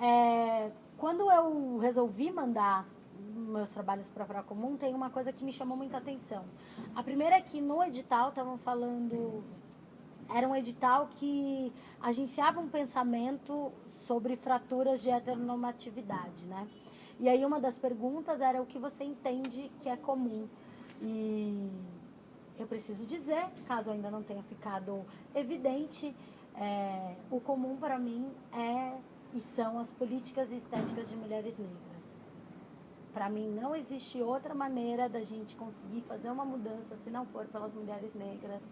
É, quando eu resolvi mandar meus trabalhos para a Comum, tem uma coisa que me chamou muita atenção. A primeira é que no edital estavam falando era um edital que agenciava um pensamento sobre fraturas de heteronormatividade, né? E aí uma das perguntas era o que você entende que é comum. E eu preciso dizer, caso ainda não tenha ficado evidente, é, o comum para mim é e são as políticas estéticas de mulheres negras. Para mim não existe outra maneira da gente conseguir fazer uma mudança se não for pelas mulheres negras,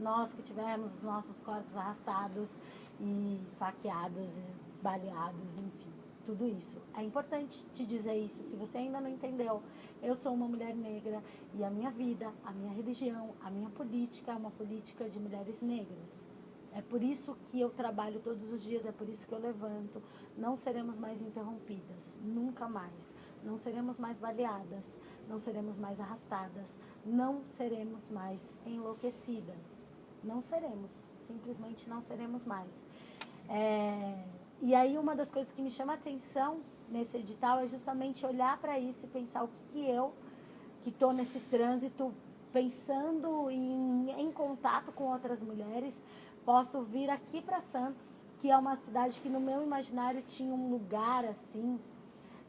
nós que tivemos os nossos corpos arrastados e faqueados, e baleados, enfim, tudo isso. É importante te dizer isso, se você ainda não entendeu. Eu sou uma mulher negra e a minha vida, a minha religião, a minha política é uma política de mulheres negras. É por isso que eu trabalho todos os dias, é por isso que eu levanto. Não seremos mais interrompidas, nunca mais. Não seremos mais baleadas, não seremos mais arrastadas, não seremos mais enlouquecidas. Não seremos, simplesmente não seremos mais. É, e aí uma das coisas que me chama a atenção nesse edital é justamente olhar para isso e pensar o que, que eu, que estou nesse trânsito, pensando em, em contato com outras mulheres, posso vir aqui para Santos, que é uma cidade que no meu imaginário tinha um lugar assim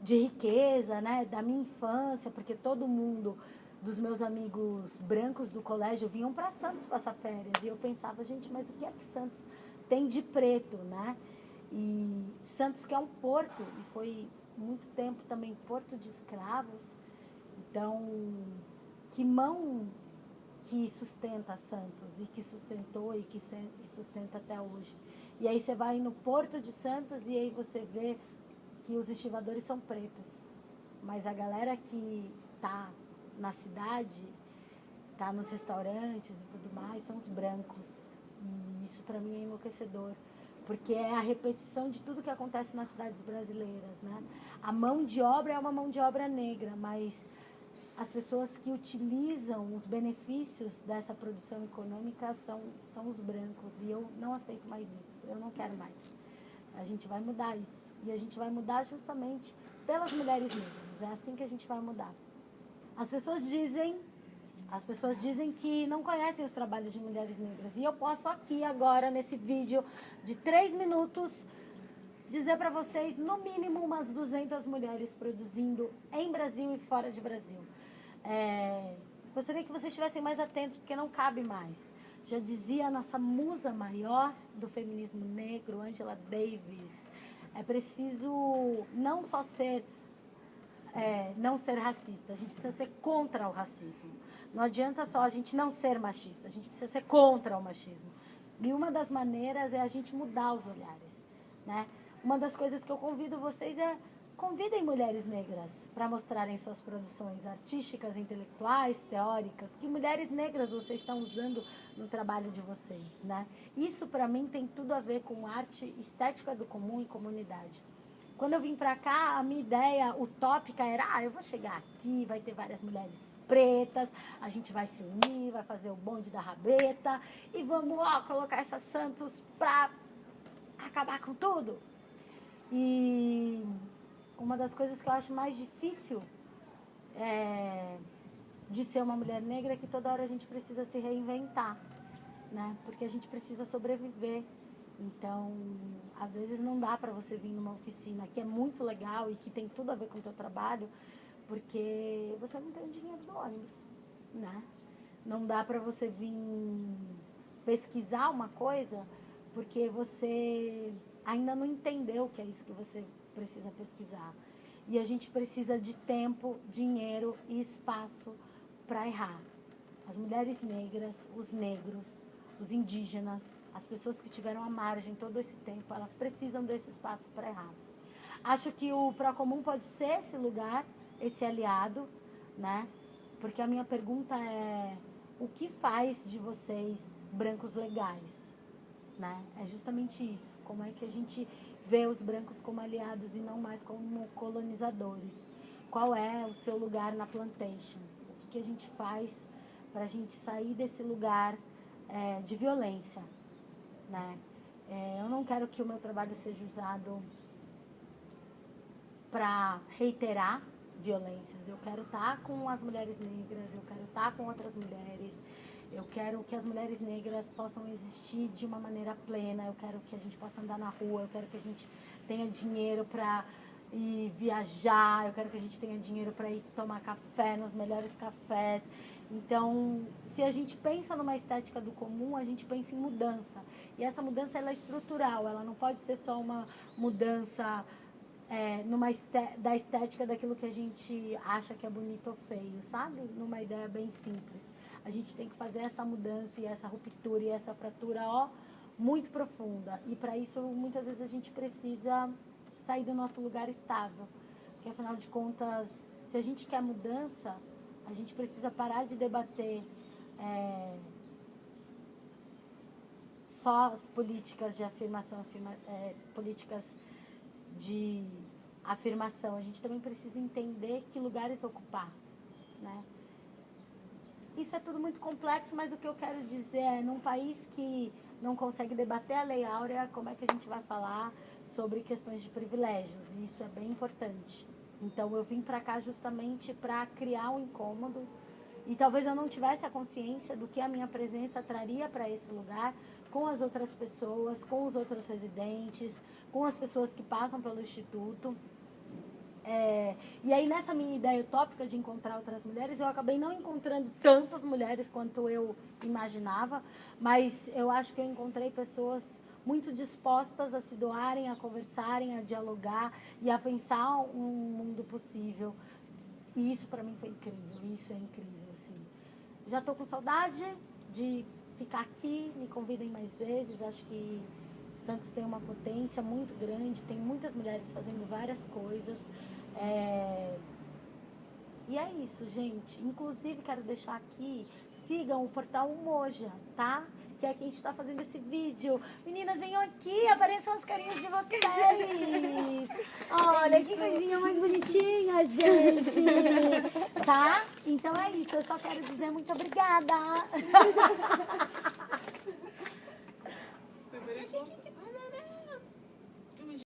de riqueza, né, da minha infância, porque todo mundo dos meus amigos brancos do colégio vinham para Santos passar férias. E eu pensava, gente, mas o que é que Santos tem de preto, né? E Santos que é um porto, e foi muito tempo também porto de escravos. Então, que mão que sustenta Santos e que sustentou e que sustenta até hoje. E aí você vai no Porto de Santos e aí você vê que os estivadores são pretos. Mas a galera que está na cidade, tá nos restaurantes e tudo mais, são os brancos. E isso para mim é enlouquecedor, porque é a repetição de tudo que acontece nas cidades brasileiras, né? A mão de obra é uma mão de obra negra, mas as pessoas que utilizam os benefícios dessa produção econômica são, são os brancos. E eu não aceito mais isso, eu não quero mais. A gente vai mudar isso. E a gente vai mudar justamente pelas mulheres negras. É assim que a gente vai mudar. As pessoas dizem, as pessoas dizem que não conhecem os trabalhos de mulheres negras. E eu posso aqui agora, nesse vídeo de três minutos, dizer para vocês, no mínimo, umas 200 mulheres produzindo em Brasil e fora de Brasil. É, gostaria que vocês estivessem mais atentos, porque não cabe mais. Já dizia a nossa musa maior do feminismo negro, Angela Davis, é preciso não só ser é, não ser racista, a gente precisa ser contra o racismo. Não adianta só a gente não ser machista, a gente precisa ser contra o machismo. E uma das maneiras é a gente mudar os olhares. Né? Uma das coisas que eu convido vocês é convidem mulheres negras para mostrarem suas produções artísticas, intelectuais, teóricas. Que mulheres negras vocês estão usando no trabalho de vocês, né? Isso para mim tem tudo a ver com arte estética do comum e comunidade. Quando eu vim pra cá, a minha ideia utópica era, ah, eu vou chegar aqui, vai ter várias mulheres pretas, a gente vai se unir, vai fazer o bonde da rabeta e vamos, ó, colocar essas Santos pra acabar com tudo. E uma das coisas que eu acho mais difícil é, de ser uma mulher negra é que toda hora a gente precisa se reinventar, né? Porque a gente precisa sobreviver. Então, às vezes não dá para você vir numa oficina que é muito legal e que tem tudo a ver com o teu trabalho, porque você não tem dinheiro do ônibus, né? Não dá para você vir pesquisar uma coisa porque você ainda não entendeu o que é isso que você precisa pesquisar. E a gente precisa de tempo, dinheiro e espaço para errar. As mulheres negras, os negros, os indígenas, as pessoas que tiveram a margem todo esse tempo, elas precisam desse espaço para errar. Acho que o Procomum pode ser esse lugar, esse aliado, né? Porque a minha pergunta é, o que faz de vocês brancos legais? Né? É justamente isso. Como é que a gente vê os brancos como aliados e não mais como colonizadores? Qual é o seu lugar na plantation? O que, que a gente faz para a gente sair desse lugar é, de violência? Né? É, eu não quero que o meu trabalho seja usado para reiterar violências. Eu quero estar tá com as mulheres negras, eu quero estar tá com outras mulheres. Eu quero que as mulheres negras possam existir de uma maneira plena. Eu quero que a gente possa andar na rua. Eu quero que a gente tenha dinheiro para ir viajar. Eu quero que a gente tenha dinheiro para ir tomar café nos melhores cafés. Então, se a gente pensa numa estética do comum, a gente pensa em mudança. E essa mudança ela é estrutural, ela não pode ser só uma mudança é, numa esté da estética daquilo que a gente acha que é bonito ou feio, sabe? Numa ideia bem simples. A gente tem que fazer essa mudança e essa ruptura e essa fratura, ó, muito profunda. E para isso, muitas vezes a gente precisa sair do nosso lugar estável. Porque afinal de contas, se a gente quer mudança, a gente precisa parar de debater é, só as políticas de afirmação, afirma, é, políticas de afirmação. A gente também precisa entender que lugares ocupar, né? Isso é tudo muito complexo, mas o que eu quero dizer é, num país que não consegue debater a Lei Áurea, como é que a gente vai falar sobre questões de privilégios? E isso é bem importante. Então eu vim para cá justamente para criar um incômodo e talvez eu não tivesse a consciência do que a minha presença traria para esse lugar com as outras pessoas, com os outros residentes, com as pessoas que passam pelo instituto. É, e aí nessa minha ideia utópica de encontrar outras mulheres, eu acabei não encontrando tantas mulheres quanto eu imaginava, mas eu acho que eu encontrei pessoas muito dispostas a se doarem, a conversarem, a dialogar e a pensar um mundo possível. E isso para mim foi incrível, isso é incrível, assim. Já estou com saudade de ficar aqui, me convidem mais vezes, acho que Santos tem uma potência muito grande, tem muitas mulheres fazendo várias coisas. É... E é isso, gente. Inclusive, quero deixar aqui, sigam o portal Moja, tá? que é quem está fazendo esse vídeo. Meninas, venham aqui, apareçam as carinhas de vocês. Olha, que coisinha mais bonitinha, gente. Tá? Então é isso, eu só quero dizer muito obrigada. Você